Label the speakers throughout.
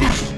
Speaker 1: Peace.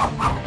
Speaker 1: Wow, wow.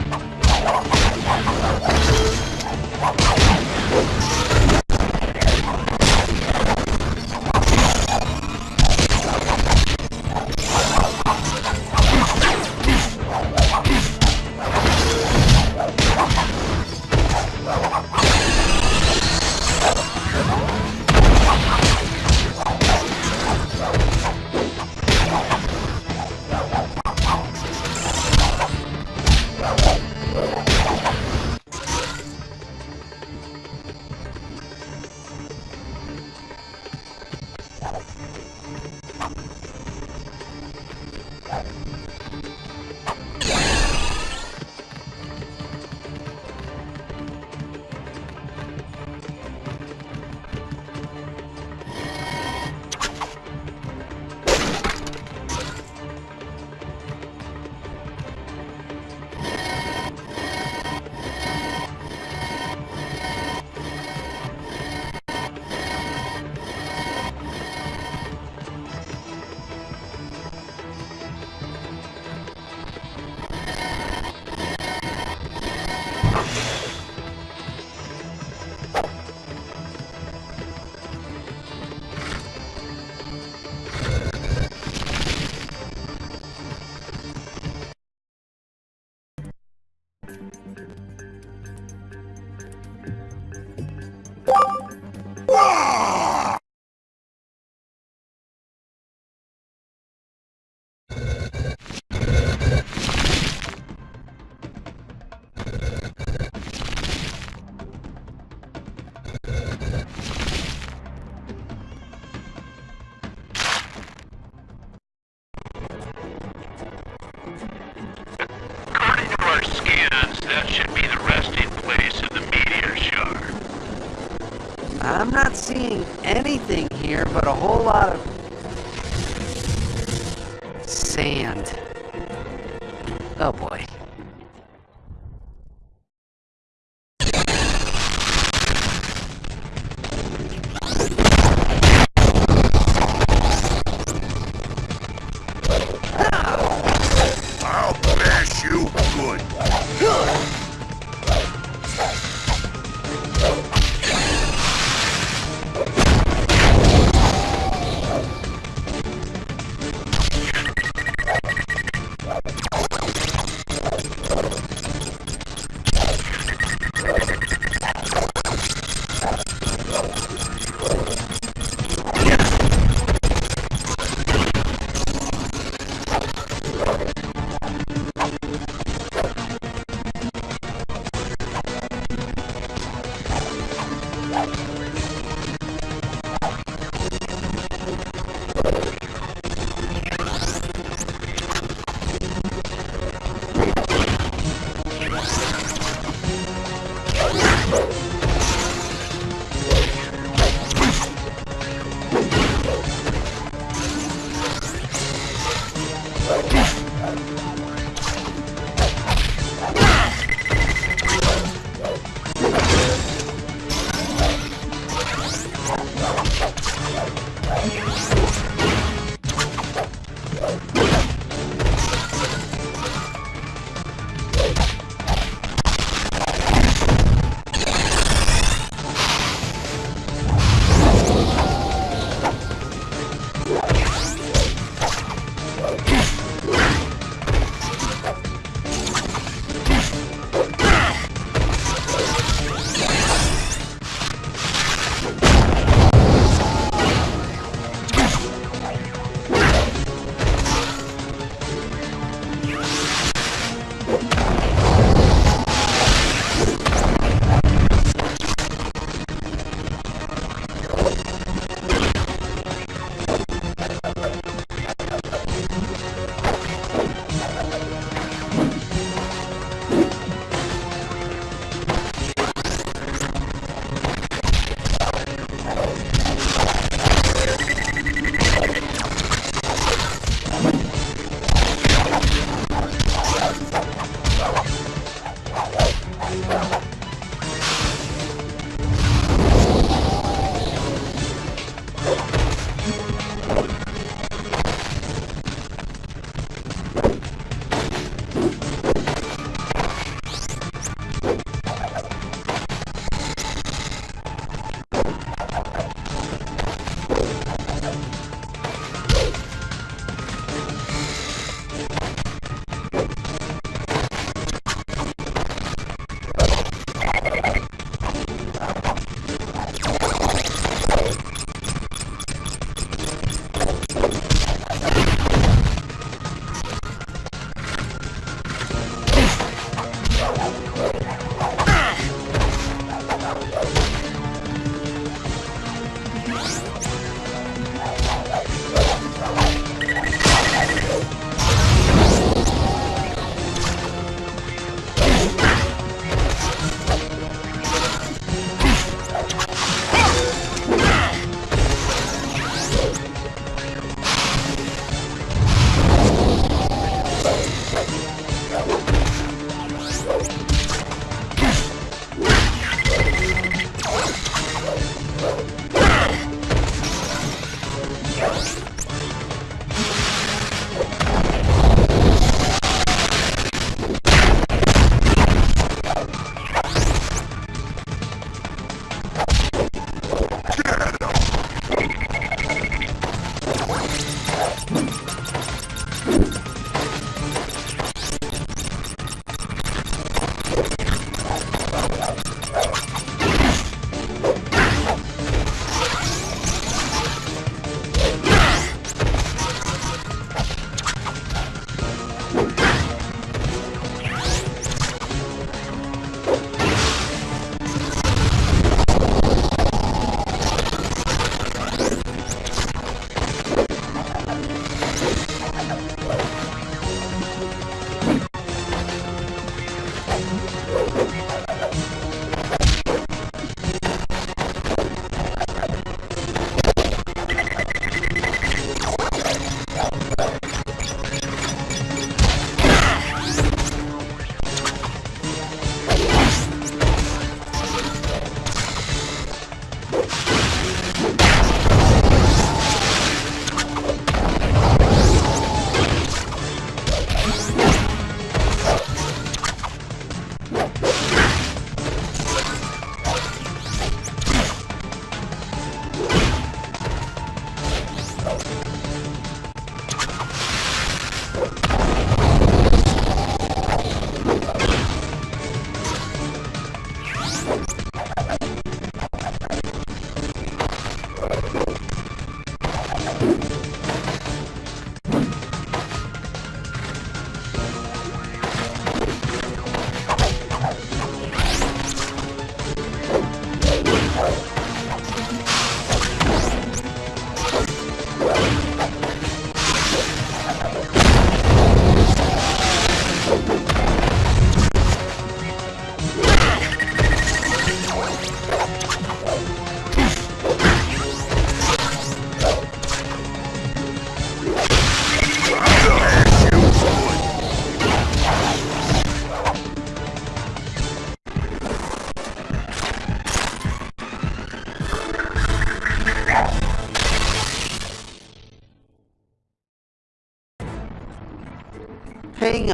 Speaker 1: Whole lot of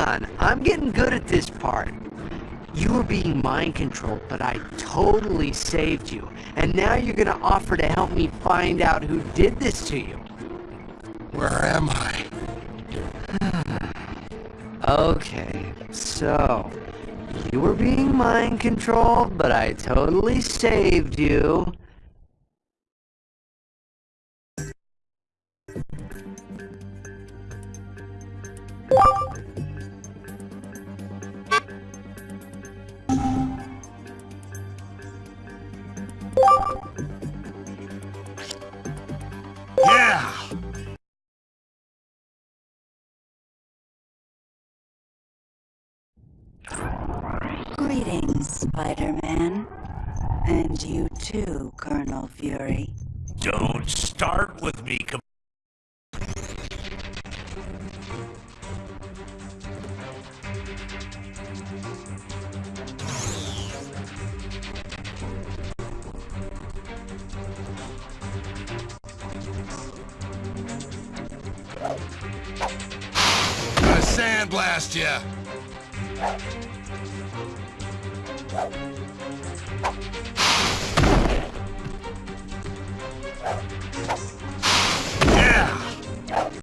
Speaker 1: on. I'm getting good at this part. You were being mind controlled, but I totally saved you. And now you're gonna offer to help me find out who did this to you.
Speaker 2: Where am I?
Speaker 1: Okay, so you were being mind controlled, but I totally saved you.
Speaker 3: Greetings, Spider-Man. And you too, Colonel Fury.
Speaker 2: Don't start with me, Gonna ya! Yeah!